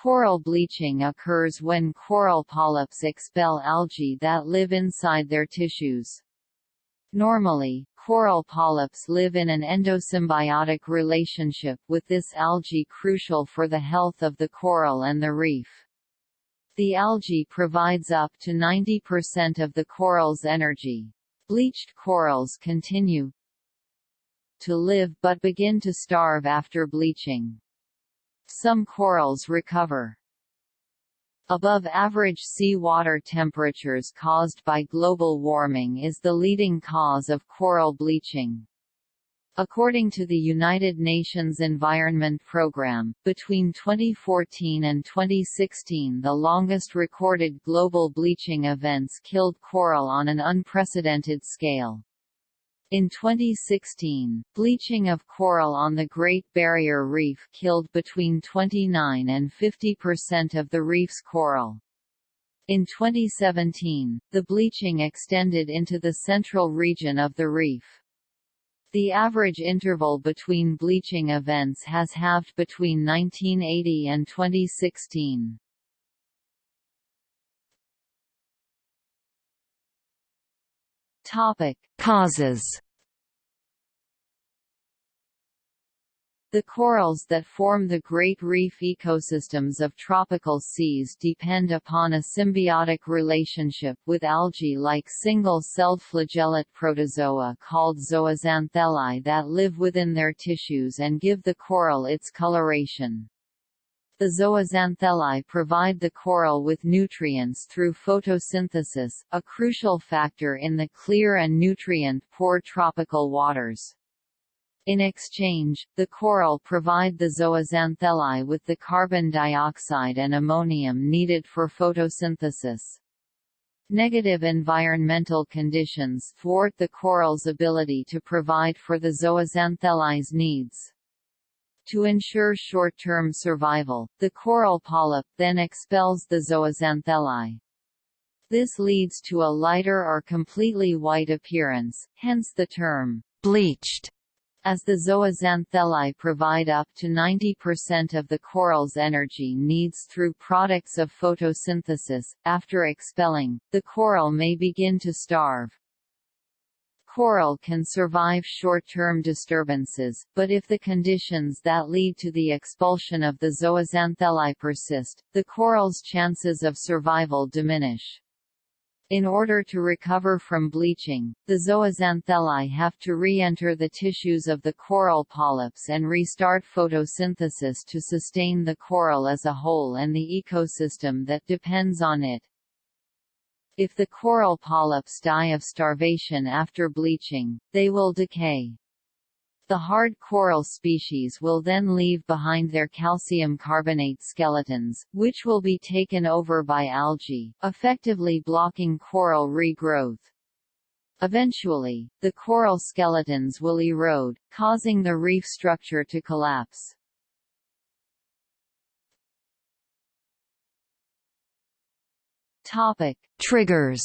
Coral bleaching occurs when coral polyps expel algae that live inside their tissues. Normally, coral polyps live in an endosymbiotic relationship with this algae crucial for the health of the coral and the reef. The algae provides up to 90% of the coral's energy. Bleached corals continue to live but begin to starve after bleaching. Some corals recover. Above average sea water temperatures caused by global warming is the leading cause of coral bleaching. According to the United Nations Environment Programme, between 2014 and 2016 the longest recorded global bleaching events killed coral on an unprecedented scale. In 2016, bleaching of coral on the Great Barrier Reef killed between 29 and 50 percent of the reef's coral. In 2017, the bleaching extended into the central region of the reef. The average interval between bleaching events has halved between 1980 and 2016. Topic: Causes. The corals that form the Great Reef ecosystems of tropical seas depend upon a symbiotic relationship with algae like single-celled flagellate protozoa called zooxanthellae that live within their tissues and give the coral its coloration. The zooxanthellae provide the coral with nutrients through photosynthesis, a crucial factor in the clear and nutrient-poor tropical waters. In exchange, the coral provide the zooxanthellae with the carbon dioxide and ammonium needed for photosynthesis. Negative environmental conditions thwart the coral's ability to provide for the zooxanthellae's needs. To ensure short-term survival, the coral polyp then expels the zooxanthellae. This leads to a lighter or completely white appearance, hence the term bleached as the zooxanthellae provide up to 90% of the coral's energy needs through products of photosynthesis, after expelling, the coral may begin to starve. Coral can survive short-term disturbances, but if the conditions that lead to the expulsion of the zooxanthellae persist, the coral's chances of survival diminish. In order to recover from bleaching, the zooxanthellae have to re-enter the tissues of the coral polyps and restart photosynthesis to sustain the coral as a whole and the ecosystem that depends on it. If the coral polyps die of starvation after bleaching, they will decay. The hard coral species will then leave behind their calcium carbonate skeletons, which will be taken over by algae, effectively blocking coral regrowth. Eventually, the coral skeletons will erode, causing the reef structure to collapse. Topic: Triggers.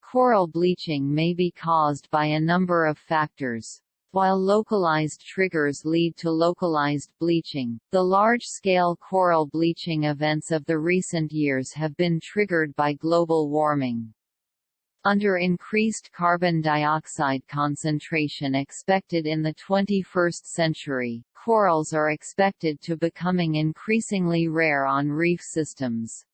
Coral bleaching may be caused by a number of factors. While localized triggers lead to localized bleaching, the large-scale coral bleaching events of the recent years have been triggered by global warming. Under increased carbon dioxide concentration expected in the 21st century, corals are expected to becoming increasingly rare on reef systems.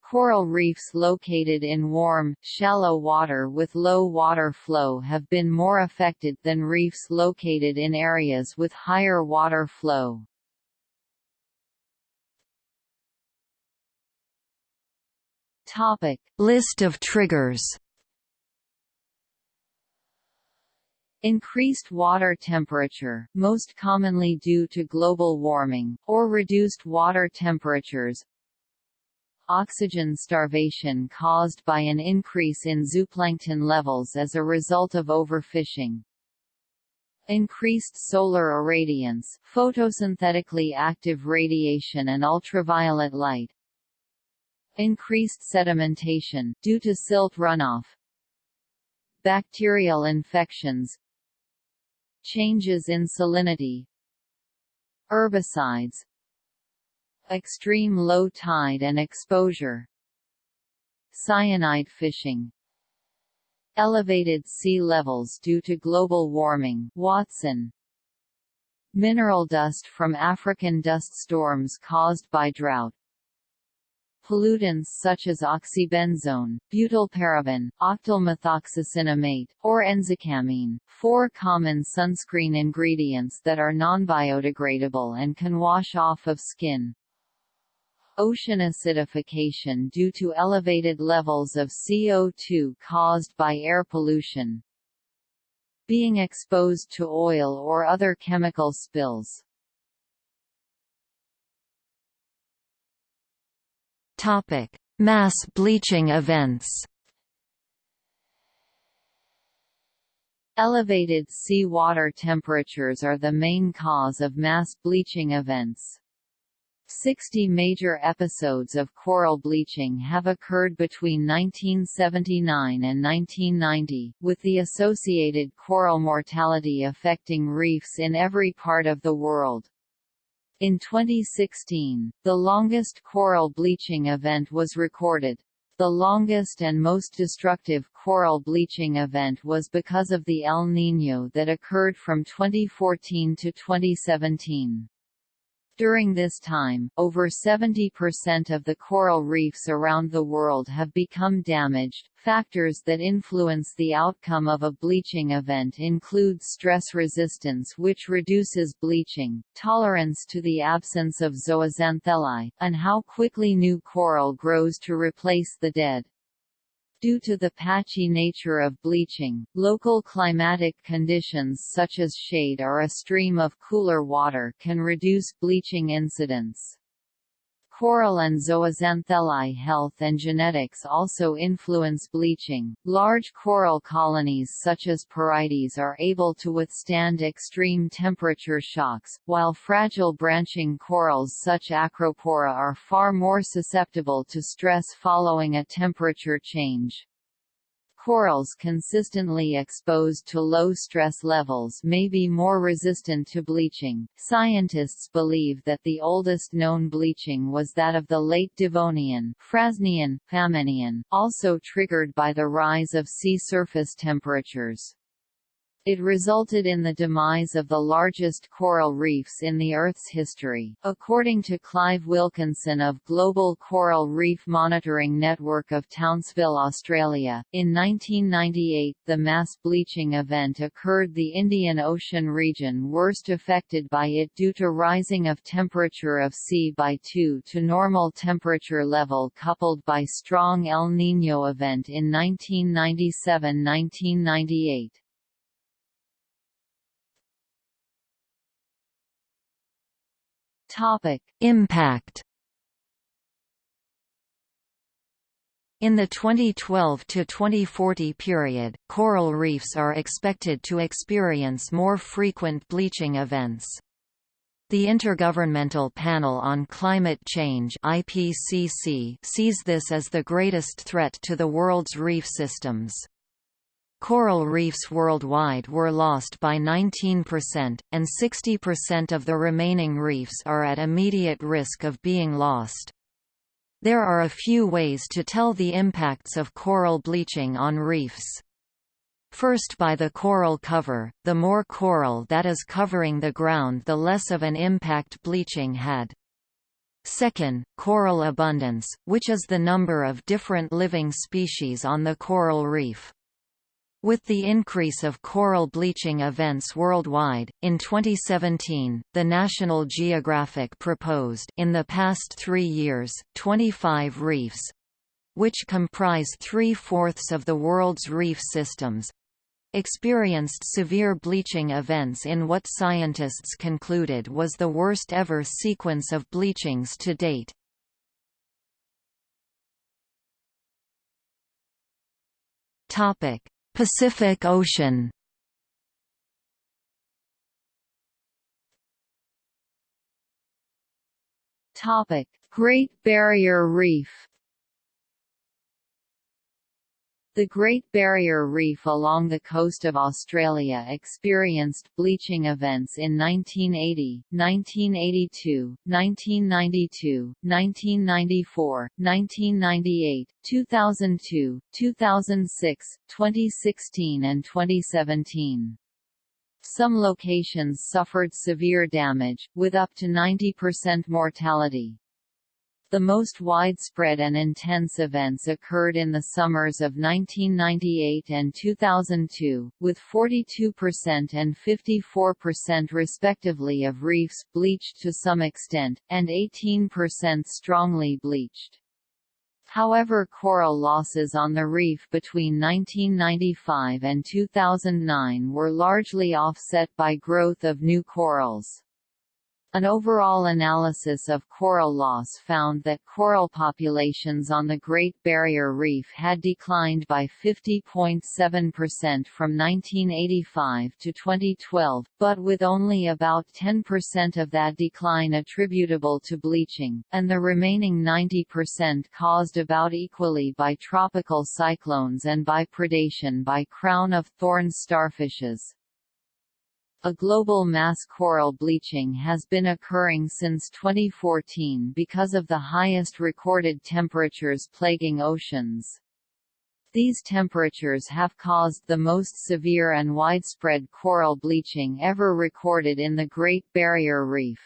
Coral reefs located in warm, shallow water with low water flow have been more affected than reefs located in areas with higher water flow. Topic: List of triggers. Increased water temperature, most commonly due to global warming, or reduced water temperatures. Oxygen starvation caused by an increase in zooplankton levels as a result of overfishing. Increased solar irradiance, photosynthetically active radiation and ultraviolet light. Increased sedimentation, due to silt runoff. Bacterial infections, Changes in salinity Herbicides Extreme low tide and exposure Cyanide fishing Elevated sea levels due to global warming Watson Mineral dust from African dust storms caused by drought Pollutants such as oxybenzone, butylparaben, octylmethoxycinnamate, or enzacamene, four common sunscreen ingredients that are non-biodegradable and can wash off of skin. Ocean acidification due to elevated levels of CO2 caused by air pollution. Being exposed to oil or other chemical spills. Topic: Mass bleaching events. Elevated sea water temperatures are the main cause of mass bleaching events. 60 major episodes of coral bleaching have occurred between 1979 and 1990, with the associated coral mortality affecting reefs in every part of the world. In 2016, the longest coral bleaching event was recorded. The longest and most destructive coral bleaching event was because of the El Niño that occurred from 2014 to 2017. During this time, over 70% of the coral reefs around the world have become damaged. Factors that influence the outcome of a bleaching event include stress resistance which reduces bleaching, tolerance to the absence of zooxanthellae, and how quickly new coral grows to replace the dead. Due to the patchy nature of bleaching, local climatic conditions such as shade or a stream of cooler water can reduce bleaching incidence. Coral and zooxanthellae health and genetics also influence bleaching. Large coral colonies such as Porites are able to withstand extreme temperature shocks, while fragile branching corals such as Acropora are far more susceptible to stress following a temperature change. Corals consistently exposed to low stress levels may be more resistant to bleaching. Scientists believe that the oldest known bleaching was that of the late Devonian, Frasnian, Famennian, also triggered by the rise of sea surface temperatures. It resulted in the demise of the largest coral reefs in the Earth's history. According to Clive Wilkinson of Global Coral Reef Monitoring Network of Townsville, Australia, in 1998 the mass bleaching event occurred the Indian Ocean region worst affected by it due to rising of temperature of sea by 2 to normal temperature level coupled by strong El Niño event in 1997–1998. Topic: Impact. In the 2012 to 2040 period, coral reefs are expected to experience more frequent bleaching events. The Intergovernmental Panel on Climate Change (IPCC) sees this as the greatest threat to the world's reef systems. Coral reefs worldwide were lost by 19%, and 60% of the remaining reefs are at immediate risk of being lost. There are a few ways to tell the impacts of coral bleaching on reefs. First by the coral cover, the more coral that is covering the ground the less of an impact bleaching had. Second, coral abundance, which is the number of different living species on the coral reef. With the increase of coral bleaching events worldwide, in 2017, the National Geographic proposed in the past three years, 25 reefs—which comprise three-fourths of the world's reef systems, experienced severe bleaching events in what scientists concluded was the worst ever sequence of bleachings to date. Topic: Pacific Ocean. Topic: Great Barrier Reef The Great Barrier Reef along the coast of Australia experienced bleaching events in 1980, 1982, 1992, 1994, 1998, 2002, 2006, 2016 and 2017. Some locations suffered severe damage, with up to 90% mortality. The most widespread and intense events occurred in the summers of 1998 and 2002, with 42% and 54% respectively of reefs bleached to some extent, and 18% strongly bleached. However coral losses on the reef between 1995 and 2009 were largely offset by growth of new corals. An overall analysis of coral loss found that coral populations on the Great Barrier Reef had declined by 50.7% from 1985 to 2012, but with only about 10% of that decline attributable to bleaching, and the remaining 90% caused about equally by tropical cyclones and by predation by crown-of-thorns starfishes. A global mass coral bleaching has been occurring since 2014 because of the highest recorded temperatures plaguing oceans. These temperatures have caused the most severe and widespread coral bleaching ever recorded in the Great Barrier Reef.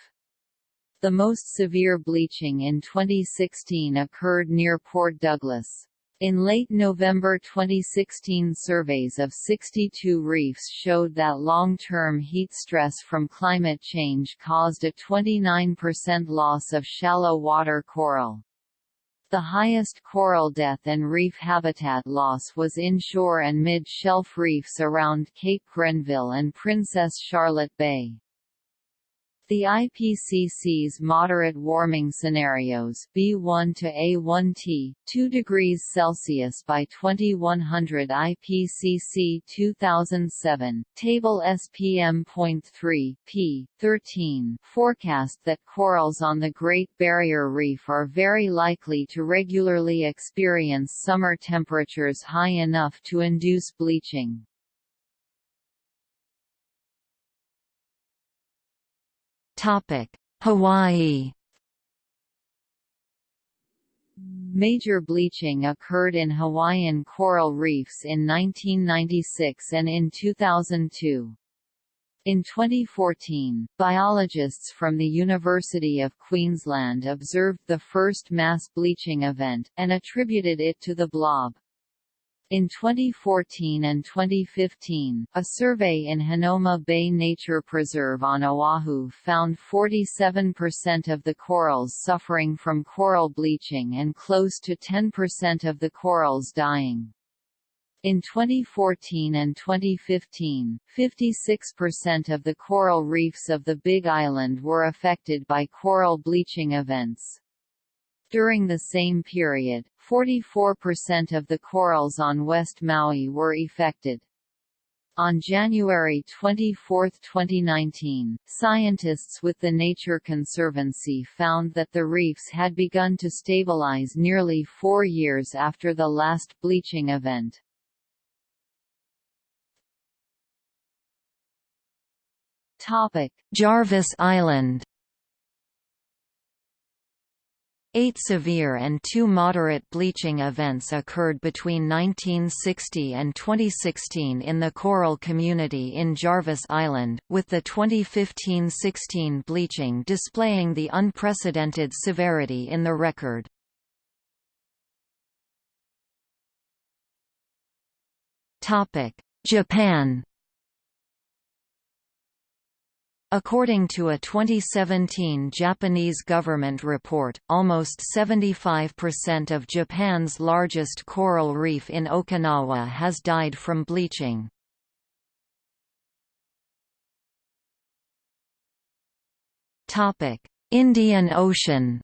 The most severe bleaching in 2016 occurred near Port Douglas. In late November 2016 surveys of 62 reefs showed that long-term heat stress from climate change caused a 29% loss of shallow water coral. The highest coral death and reef habitat loss was inshore and mid-shelf reefs around Cape Grenville and Princess Charlotte Bay. The IPCC's moderate warming scenarios B1 to A1T, 2 degrees Celsius by 2100 IPCC 2007, table SPM.3 p. 13 forecast that corals on the Great Barrier Reef are very likely to regularly experience summer temperatures high enough to induce bleaching. Hawaii Major bleaching occurred in Hawaiian coral reefs in 1996 and in 2002. In 2014, biologists from the University of Queensland observed the first mass bleaching event, and attributed it to the blob. In 2014 and 2015, a survey in Hanauma Bay Nature Preserve on Oahu found 47% of the corals suffering from coral bleaching and close to 10% of the corals dying. In 2014 and 2015, 56% of the coral reefs of the Big Island were affected by coral bleaching events. During the same period, 44% of the corals on West Maui were affected. On January 24, 2019, scientists with the Nature Conservancy found that the reefs had begun to stabilize nearly four years after the last bleaching event. Jarvis Island Eight severe and two moderate bleaching events occurred between 1960 and 2016 in the coral community in Jarvis Island, with the 2015–16 bleaching displaying the unprecedented severity in the record. Japan According to a 2017 Japanese government report, almost 75% of Japan's largest coral reef in Okinawa has died from bleaching. Indian Ocean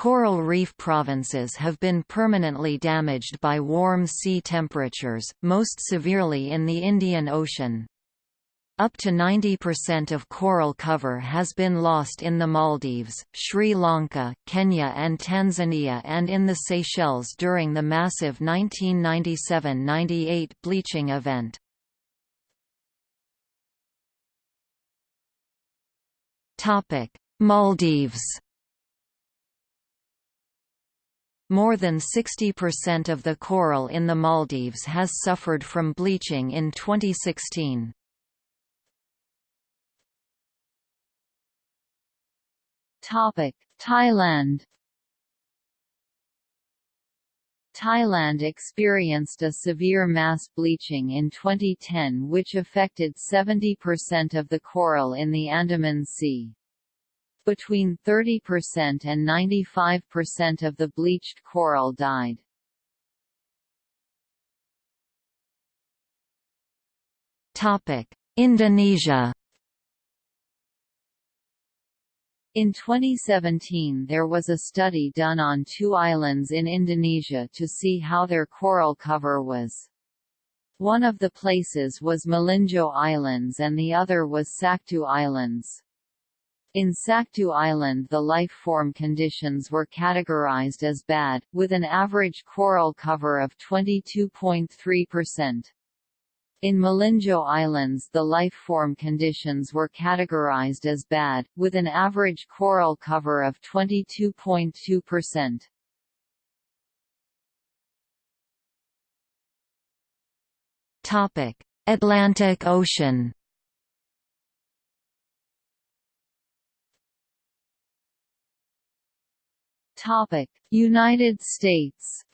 Coral reef provinces have been permanently damaged by warm sea temperatures, most severely in the Indian Ocean. Up to 90% of coral cover has been lost in the Maldives, Sri Lanka, Kenya and Tanzania and in the Seychelles during the massive 1997–98 bleaching event. Maldives More than 60% of the coral in the Maldives has suffered from bleaching in 2016. Topic: Thailand. Thailand experienced a severe mass bleaching in 2010 which affected 70% of the coral in the Andaman Sea. Between 30% and 95% of the bleached coral died. Indonesia In 2017 there was a study done on two islands in Indonesia to see how their coral cover was. One of the places was Melinjo Islands and the other was Saktu Islands. In Saktu Island the life form conditions were categorized as bad, with an average coral cover of 22.3%. In Melinjo Islands the life form conditions were categorized as bad, with an average coral cover of 22.2%. Atlantic Ocean United States.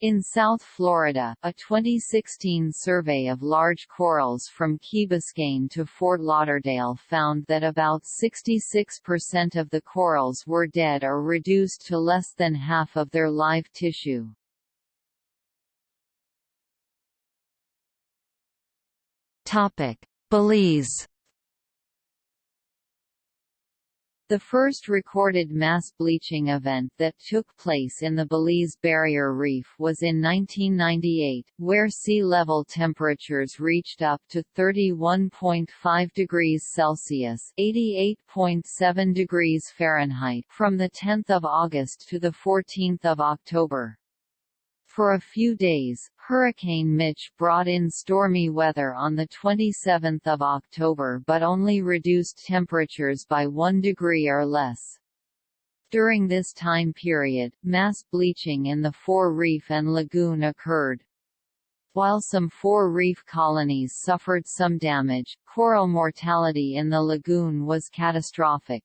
In South Florida, a 2016 survey of large corals from Key Biscayne to Fort Lauderdale found that about 66% of the corals were dead or reduced to less than half of their live tissue. Belize The first recorded mass bleaching event that took place in the Belize Barrier Reef was in 1998, where sea level temperatures reached up to 31.5 degrees Celsius (88.7 degrees Fahrenheit) from the 10th of August to the 14th of October. For a few days, Hurricane Mitch brought in stormy weather on 27 October but only reduced temperatures by 1 degree or less. During this time period, mass bleaching in the Fore Reef and Lagoon occurred. While some fore reef colonies suffered some damage, coral mortality in the lagoon was catastrophic.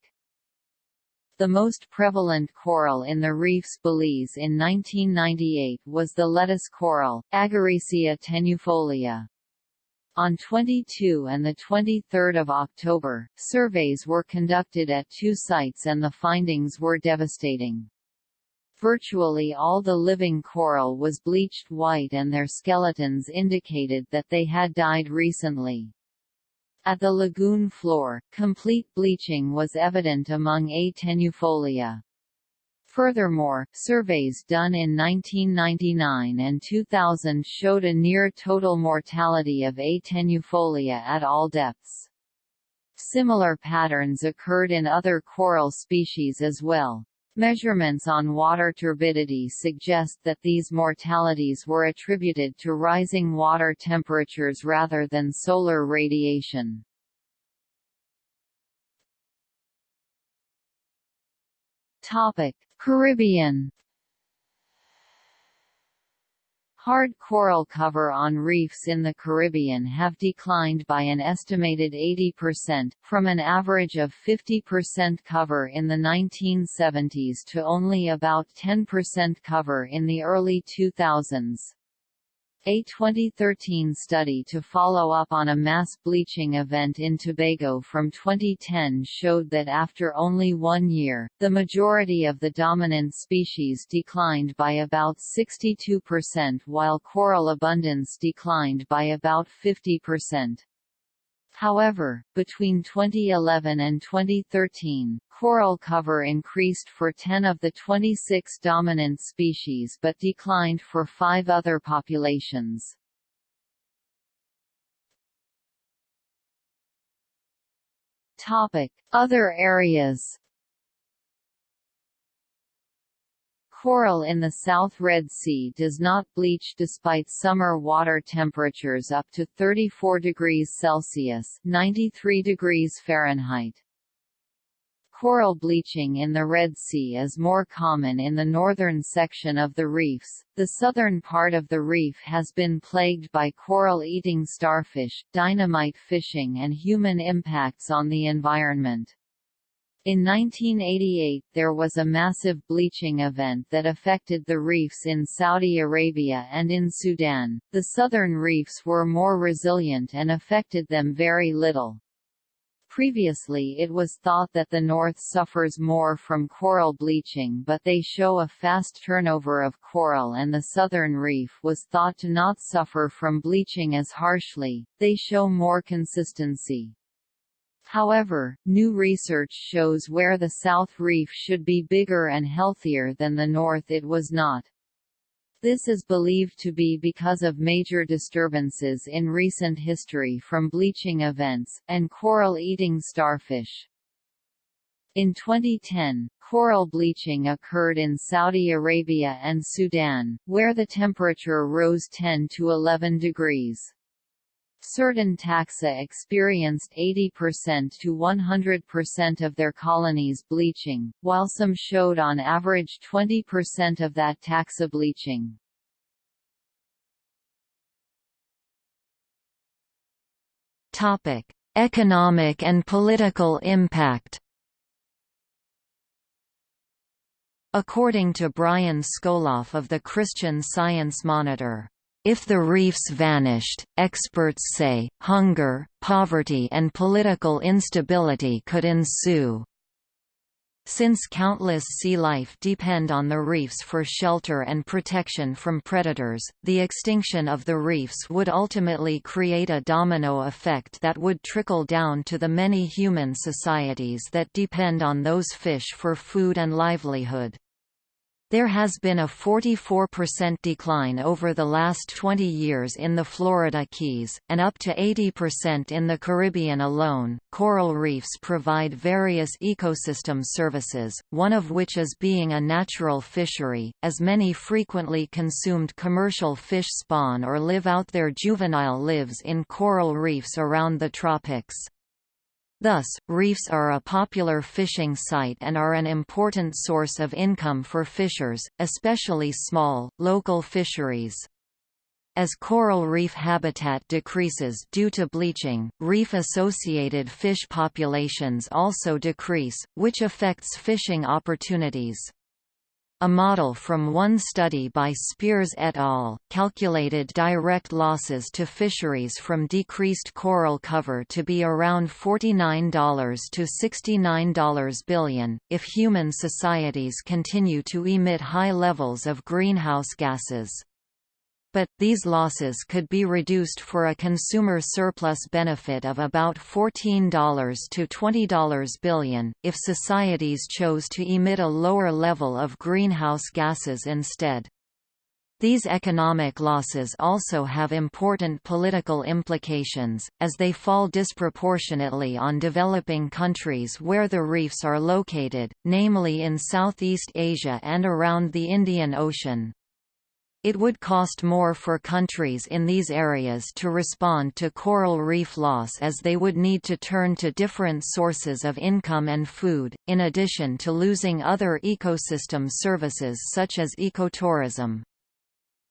The most prevalent coral in the reefs Belize in 1998 was the lettuce coral, Agaricia tenuifolia. On 22 and 23 October, surveys were conducted at two sites and the findings were devastating. Virtually all the living coral was bleached white and their skeletons indicated that they had died recently. At the lagoon floor, complete bleaching was evident among A. tenuifolia. Furthermore, surveys done in 1999 and 2000 showed a near total mortality of A. tenuifolia at all depths. Similar patterns occurred in other coral species as well. Measurements on water turbidity suggest that these mortalities were attributed to rising water temperatures rather than solar radiation. Caribbean Hard coral cover on reefs in the Caribbean have declined by an estimated 80%, from an average of 50% cover in the 1970s to only about 10% cover in the early 2000s. A 2013 study to follow up on a mass bleaching event in Tobago from 2010 showed that after only one year, the majority of the dominant species declined by about 62% while coral abundance declined by about 50%. However, between 2011 and 2013, coral cover increased for 10 of the 26 dominant species but declined for five other populations. Topic. Other areas Coral in the South Red Sea does not bleach despite summer water temperatures up to 34 degrees Celsius (93 degrees Fahrenheit). Coral bleaching in the Red Sea is more common in the northern section of the reefs. The southern part of the reef has been plagued by coral-eating starfish, dynamite fishing and human impacts on the environment. In 1988 there was a massive bleaching event that affected the reefs in Saudi Arabia and in Sudan. The southern reefs were more resilient and affected them very little. Previously it was thought that the North suffers more from coral bleaching but they show a fast turnover of coral and the southern reef was thought to not suffer from bleaching as harshly, they show more consistency. However, new research shows where the South Reef should be bigger and healthier than the North it was not. This is believed to be because of major disturbances in recent history from bleaching events, and coral-eating starfish. In 2010, coral bleaching occurred in Saudi Arabia and Sudan, where the temperature rose 10 to 11 degrees. Certain taxa experienced 80% to 100% of their colonies bleaching, while some showed on average 20% of that taxa bleaching. Topic: Economic and political impact. According to Brian Skoloff of the Christian Science Monitor, if the reefs vanished, experts say, hunger, poverty and political instability could ensue. Since countless sea life depend on the reefs for shelter and protection from predators, the extinction of the reefs would ultimately create a domino effect that would trickle down to the many human societies that depend on those fish for food and livelihood. There has been a 44% decline over the last 20 years in the Florida Keys, and up to 80% in the Caribbean alone. Coral reefs provide various ecosystem services, one of which is being a natural fishery, as many frequently consumed commercial fish spawn or live out their juvenile lives in coral reefs around the tropics. Thus, reefs are a popular fishing site and are an important source of income for fishers, especially small, local fisheries. As coral reef habitat decreases due to bleaching, reef-associated fish populations also decrease, which affects fishing opportunities. A model from one study by Spears et al. calculated direct losses to fisheries from decreased coral cover to be around $49 to $69 billion, if human societies continue to emit high levels of greenhouse gases but, these losses could be reduced for a consumer surplus benefit of about $14 to $20 billion, if societies chose to emit a lower level of greenhouse gases instead. These economic losses also have important political implications, as they fall disproportionately on developing countries where the reefs are located, namely in Southeast Asia and around the Indian Ocean. It would cost more for countries in these areas to respond to coral reef loss as they would need to turn to different sources of income and food, in addition to losing other ecosystem services such as ecotourism.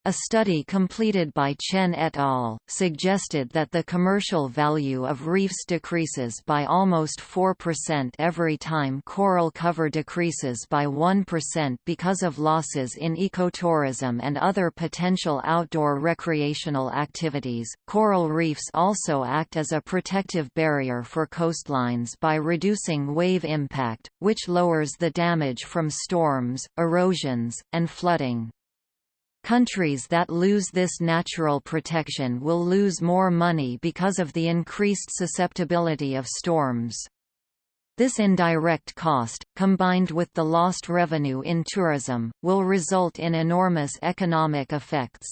A study completed by Chen et al. suggested that the commercial value of reefs decreases by almost 4% every time coral cover decreases by 1% because of losses in ecotourism and other potential outdoor recreational activities. Coral reefs also act as a protective barrier for coastlines by reducing wave impact, which lowers the damage from storms, erosions, and flooding. Countries that lose this natural protection will lose more money because of the increased susceptibility of storms. This indirect cost, combined with the lost revenue in tourism, will result in enormous economic effects.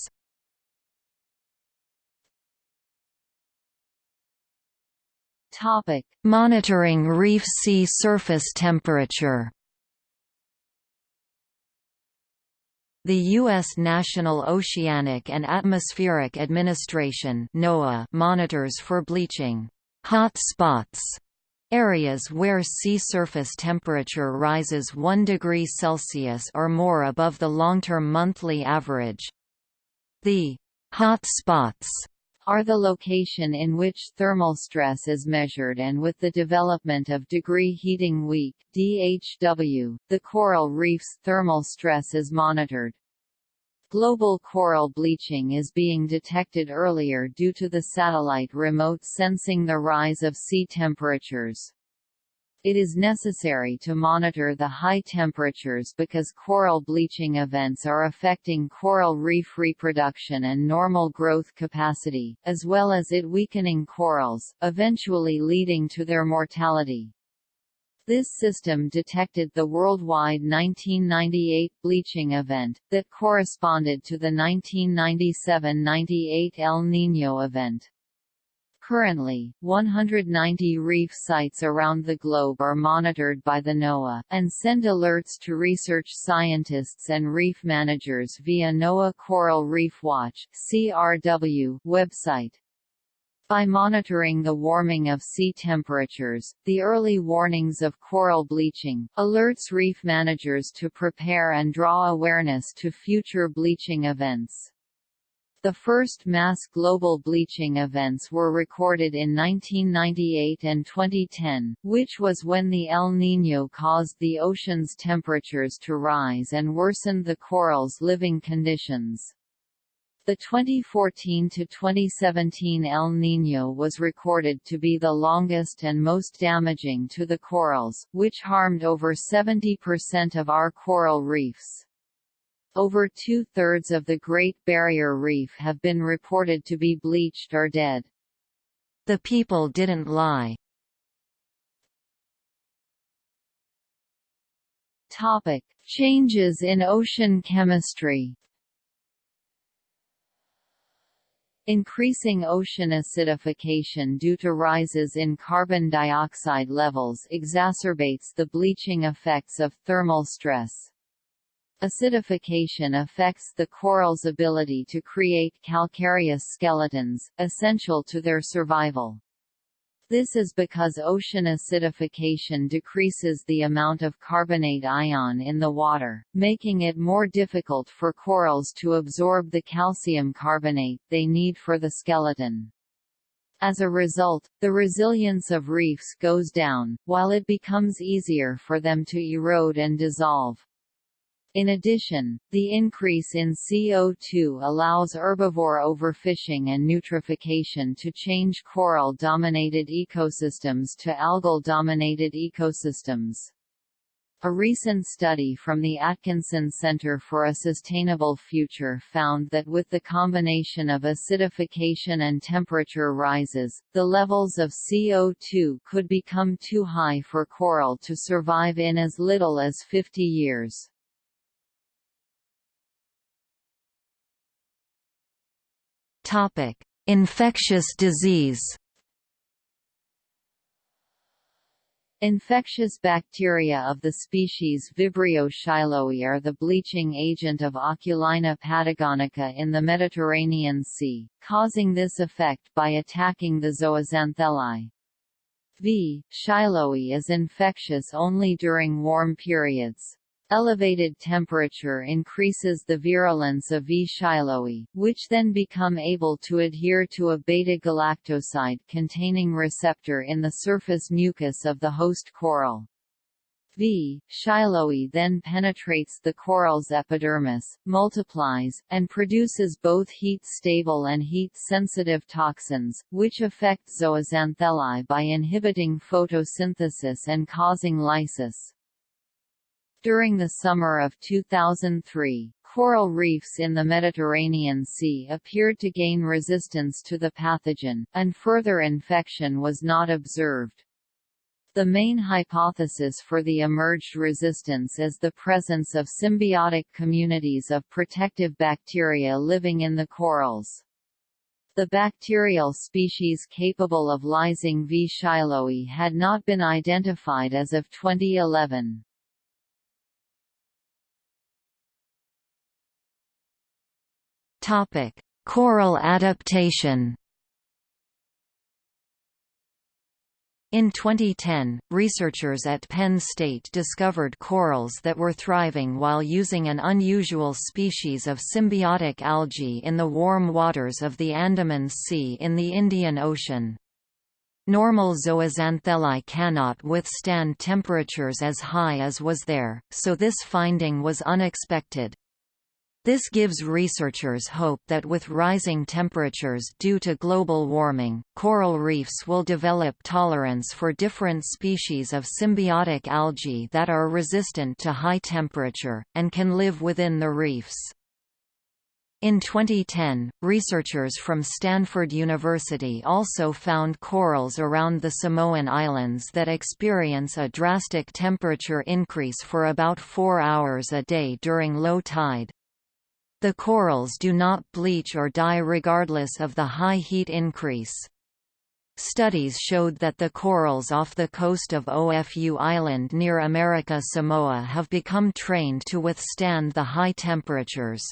Monitoring reef sea surface temperature. The U.S. National Oceanic and Atmospheric Administration NOAA monitors for bleaching hot spots areas where sea surface temperature rises 1 degree Celsius or more above the long-term monthly average. The hot spots are the location in which thermal stress is measured and with the development of degree heating week DHW, the coral reef's thermal stress is monitored. Global coral bleaching is being detected earlier due to the satellite remote sensing the rise of sea temperatures. It is necessary to monitor the high temperatures because coral bleaching events are affecting coral reef reproduction and normal growth capacity, as well as it weakening corals, eventually leading to their mortality. This system detected the worldwide 1998 bleaching event, that corresponded to the 1997–98 El Niño event. Currently, 190 reef sites around the globe are monitored by the NOAA, and send alerts to research scientists and reef managers via NOAA Coral Reef Watch CRW website. By monitoring the warming of sea temperatures, the early warnings of coral bleaching, alerts reef managers to prepare and draw awareness to future bleaching events. The first mass global bleaching events were recorded in 1998 and 2010, which was when the El Niño caused the ocean's temperatures to rise and worsened the corals' living conditions. The 2014 to 2017 El Niño was recorded to be the longest and most damaging to the corals, which harmed over 70% of our coral reefs. Over two-thirds of the Great Barrier Reef have been reported to be bleached or dead. The people didn't lie. Topic: Changes in ocean chemistry. Increasing ocean acidification due to rises in carbon dioxide levels exacerbates the bleaching effects of thermal stress. Acidification affects the coral's ability to create calcareous skeletons, essential to their survival. This is because ocean acidification decreases the amount of carbonate ion in the water, making it more difficult for corals to absorb the calcium carbonate they need for the skeleton. As a result, the resilience of reefs goes down, while it becomes easier for them to erode and dissolve. In addition, the increase in CO2 allows herbivore overfishing and eutrophication to change coral-dominated ecosystems to algal-dominated ecosystems. A recent study from the Atkinson Center for a Sustainable Future found that with the combination of acidification and temperature rises, the levels of CO2 could become too high for coral to survive in as little as 50 years. Topic: Infectious disease. Infectious bacteria of the species Vibrio shiloi are the bleaching agent of Oculina patagonica in the Mediterranean Sea, causing this effect by attacking the zooxanthellae. V. shiloi is infectious only during warm periods. Elevated temperature increases the virulence of V. shiloi, which then become able to adhere to a beta-galactoside containing receptor in the surface mucus of the host coral. V. shiloi then penetrates the coral's epidermis, multiplies, and produces both heat-stable and heat-sensitive toxins, which affect zooxanthellae by inhibiting photosynthesis and causing lysis. During the summer of 2003, coral reefs in the Mediterranean Sea appeared to gain resistance to the pathogen, and further infection was not observed. The main hypothesis for the emerged resistance is the presence of symbiotic communities of protective bacteria living in the corals. The bacterial species capable of lysing V. shiloi had not been identified as of 2011. Topic: Coral adaptation. In 2010, researchers at Penn State discovered corals that were thriving while using an unusual species of symbiotic algae in the warm waters of the Andaman Sea in the Indian Ocean. Normal zooxanthellae cannot withstand temperatures as high as was there, so this finding was unexpected. This gives researchers hope that with rising temperatures due to global warming, coral reefs will develop tolerance for different species of symbiotic algae that are resistant to high temperature, and can live within the reefs. In 2010, researchers from Stanford University also found corals around the Samoan Islands that experience a drastic temperature increase for about four hours a day during low tide. The corals do not bleach or die regardless of the high heat increase. Studies showed that the corals off the coast of Ofu Island near America Samoa have become trained to withstand the high temperatures.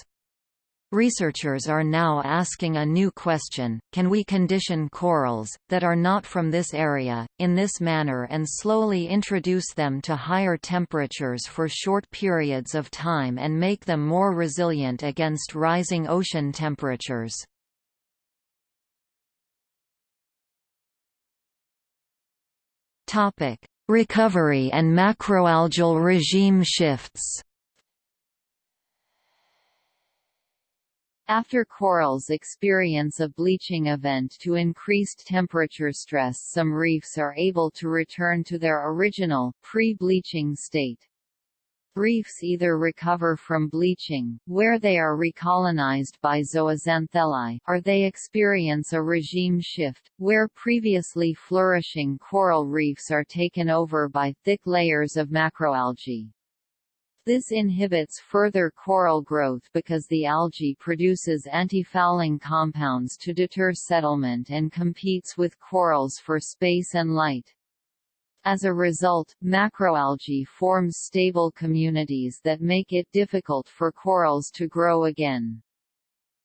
Researchers are now asking a new question, can we condition corals, that are not from this area, in this manner and slowly introduce them to higher temperatures for short periods of time and make them more resilient against rising ocean temperatures? Recovery and macroalgal regime shifts After corals experience a bleaching event to increased temperature stress some reefs are able to return to their original, pre-bleaching state. Reefs either recover from bleaching, where they are recolonized by zooxanthellae, or they experience a regime shift, where previously flourishing coral reefs are taken over by thick layers of macroalgae. This inhibits further coral growth because the algae produces antifouling compounds to deter settlement and competes with corals for space and light. As a result, macroalgae forms stable communities that make it difficult for corals to grow again.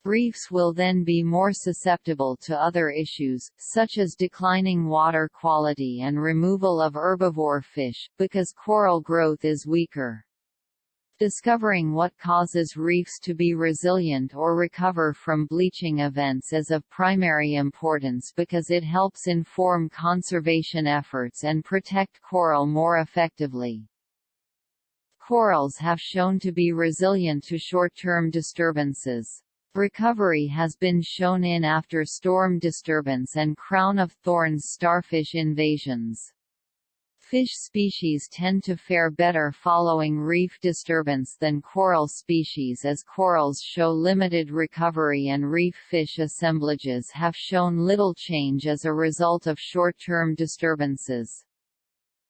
Reefs will then be more susceptible to other issues, such as declining water quality and removal of herbivore fish, because coral growth is weaker. Discovering what causes reefs to be resilient or recover from bleaching events is of primary importance because it helps inform conservation efforts and protect coral more effectively. Corals have shown to be resilient to short-term disturbances. Recovery has been shown in after storm disturbance and crown of thorns starfish invasions. Fish species tend to fare better following reef disturbance than coral species as corals show limited recovery and reef fish assemblages have shown little change as a result of short-term disturbances.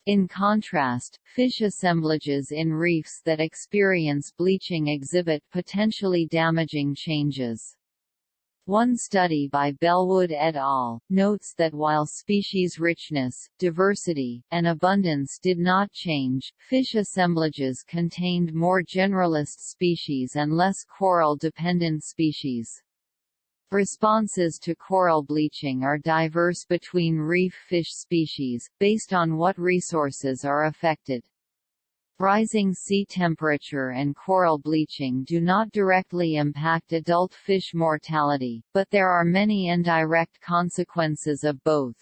In contrast, fish assemblages in reefs that experience bleaching exhibit potentially damaging changes. One study by Bellwood et al. notes that while species richness, diversity, and abundance did not change, fish assemblages contained more generalist species and less coral-dependent species. Responses to coral bleaching are diverse between reef fish species, based on what resources are affected. Rising sea temperature and coral bleaching do not directly impact adult fish mortality, but there are many indirect consequences of both.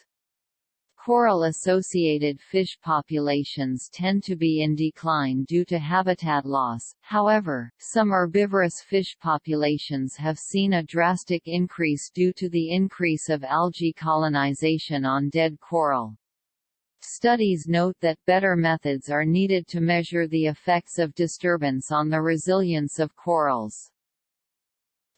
Coral-associated fish populations tend to be in decline due to habitat loss, however, some herbivorous fish populations have seen a drastic increase due to the increase of algae colonization on dead coral. Studies note that better methods are needed to measure the effects of disturbance on the resilience of corals.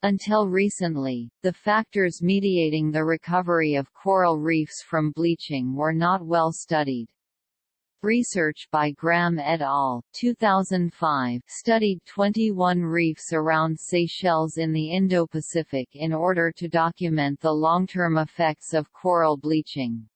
Until recently, the factors mediating the recovery of coral reefs from bleaching were not well studied. Research by Graham et al. 2005 studied 21 reefs around Seychelles in the Indo-Pacific in order to document the long-term effects of coral bleaching.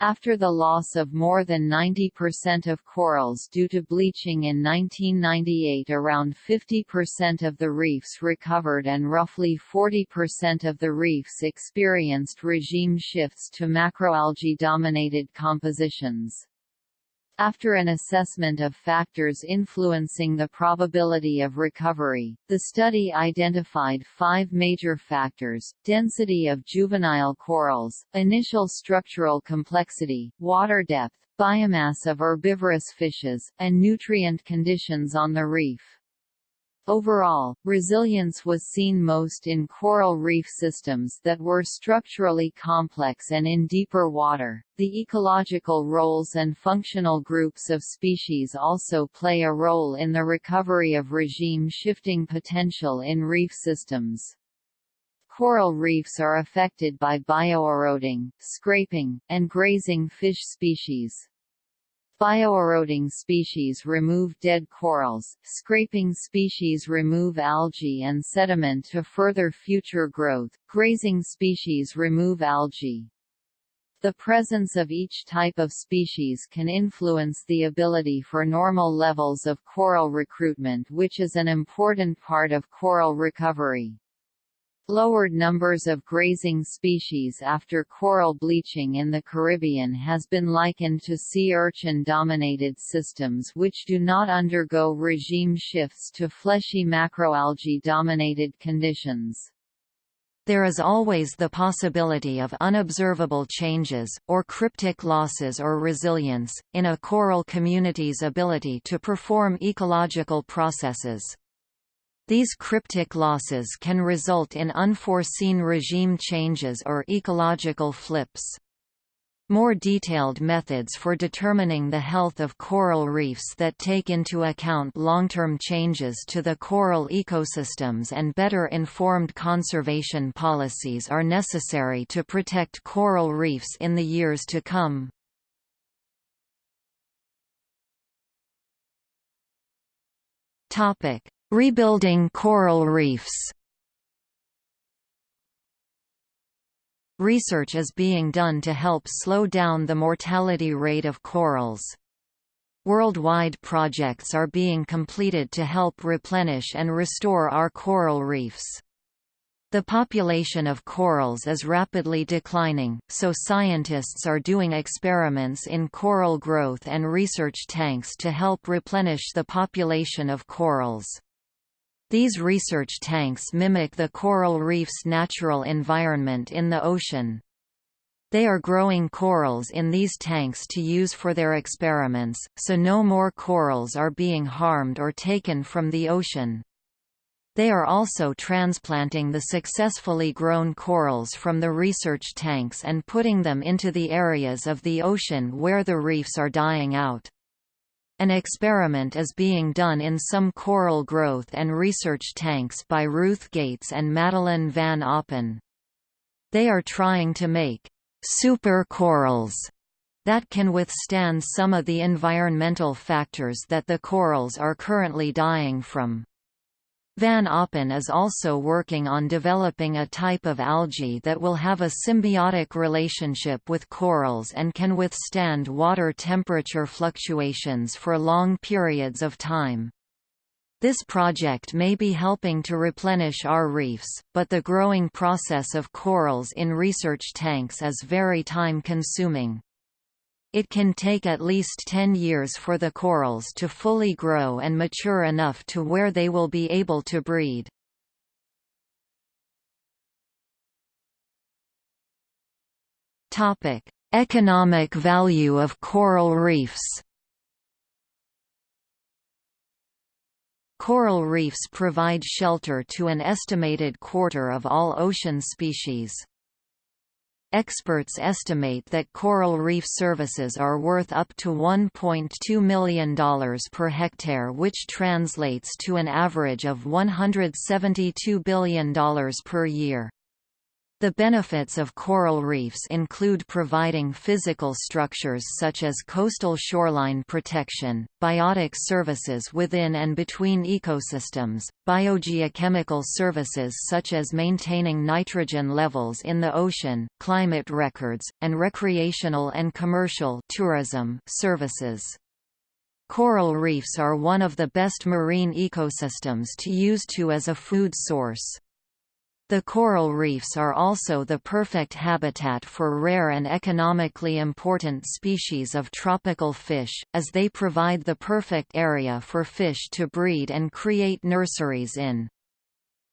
After the loss of more than 90% of corals due to bleaching in 1998 around 50% of the reefs recovered and roughly 40% of the reefs experienced regime shifts to macroalgae-dominated compositions. After an assessment of factors influencing the probability of recovery, the study identified five major factors, density of juvenile corals, initial structural complexity, water depth, biomass of herbivorous fishes, and nutrient conditions on the reef. Overall, resilience was seen most in coral reef systems that were structurally complex and in deeper water. The ecological roles and functional groups of species also play a role in the recovery of regime shifting potential in reef systems. Coral reefs are affected by bioeroding, scraping, and grazing fish species. Bioeroding species remove dead corals, scraping species remove algae and sediment to further future growth, grazing species remove algae. The presence of each type of species can influence the ability for normal levels of coral recruitment which is an important part of coral recovery. Lowered numbers of grazing species after coral bleaching in the Caribbean has been likened to sea urchin-dominated systems which do not undergo regime shifts to fleshy macroalgae-dominated conditions. There is always the possibility of unobservable changes, or cryptic losses or resilience, in a coral community's ability to perform ecological processes. These cryptic losses can result in unforeseen regime changes or ecological flips. More detailed methods for determining the health of coral reefs that take into account long-term changes to the coral ecosystems and better informed conservation policies are necessary to protect coral reefs in the years to come. Topic: Rebuilding coral reefs Research is being done to help slow down the mortality rate of corals. Worldwide projects are being completed to help replenish and restore our coral reefs. The population of corals is rapidly declining, so scientists are doing experiments in coral growth and research tanks to help replenish the population of corals. These research tanks mimic the coral reef's natural environment in the ocean. They are growing corals in these tanks to use for their experiments, so no more corals are being harmed or taken from the ocean. They are also transplanting the successfully grown corals from the research tanks and putting them into the areas of the ocean where the reefs are dying out. An experiment is being done in some coral growth and research tanks by Ruth Gates and Madeleine van Oppen. They are trying to make super corals that can withstand some of the environmental factors that the corals are currently dying from. Van Oppen is also working on developing a type of algae that will have a symbiotic relationship with corals and can withstand water temperature fluctuations for long periods of time. This project may be helping to replenish our reefs, but the growing process of corals in research tanks is very time-consuming. It can take at least 10 years for the corals to fully grow and mature enough to where they will be able to breed. Topic: Economic value of coral reefs. Coral reefs provide shelter to an estimated quarter of all ocean species. Experts estimate that coral reef services are worth up to $1.2 million per hectare which translates to an average of $172 billion per year. The benefits of coral reefs include providing physical structures such as coastal shoreline protection, biotic services within and between ecosystems, biogeochemical services such as maintaining nitrogen levels in the ocean, climate records, and recreational and commercial tourism services. Coral reefs are one of the best marine ecosystems to use to as a food source. The coral reefs are also the perfect habitat for rare and economically important species of tropical fish, as they provide the perfect area for fish to breed and create nurseries in.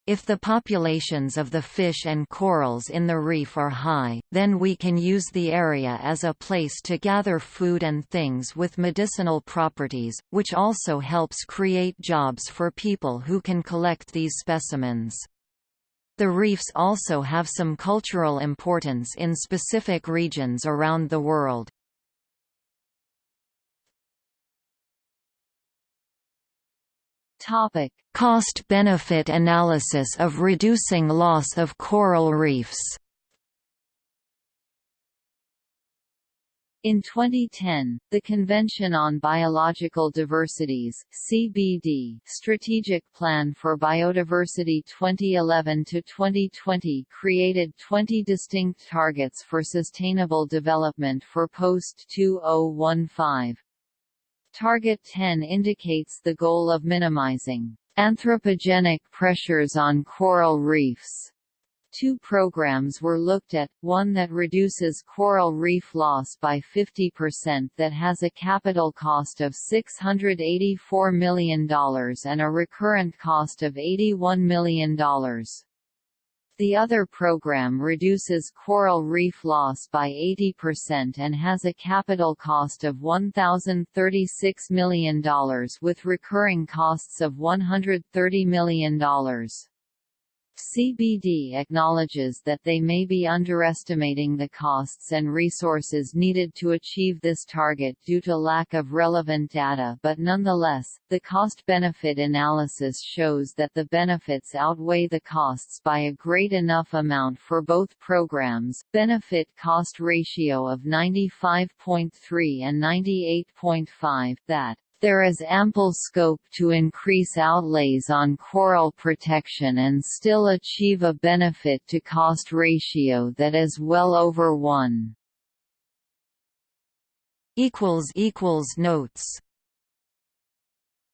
If the populations of the fish and corals in the reef are high, then we can use the area as a place to gather food and things with medicinal properties, which also helps create jobs for people who can collect these specimens. The reefs also have some cultural importance in specific regions around the world. Cost-benefit analysis of reducing loss of coral reefs. In 2010, the Convention on Biological Diversities (CBD) Strategic Plan for Biodiversity 2011-2020 created 20 distinct targets for sustainable development for post-2015. Target 10 indicates the goal of minimizing anthropogenic pressures on coral reefs Two programs were looked at, one that reduces coral reef loss by 50% that has a capital cost of $684 million and a recurrent cost of $81 million. The other program reduces coral reef loss by 80% and has a capital cost of $1,036 million with recurring costs of $130 million. CBD acknowledges that they may be underestimating the costs and resources needed to achieve this target due to lack of relevant data but nonetheless, the cost-benefit analysis shows that the benefits outweigh the costs by a great enough amount for both programs, benefit-cost ratio of 95.3 and 98.5 that there is ample scope to increase outlays on coral protection and still achieve a benefit-to-cost ratio that is well over 1. Notes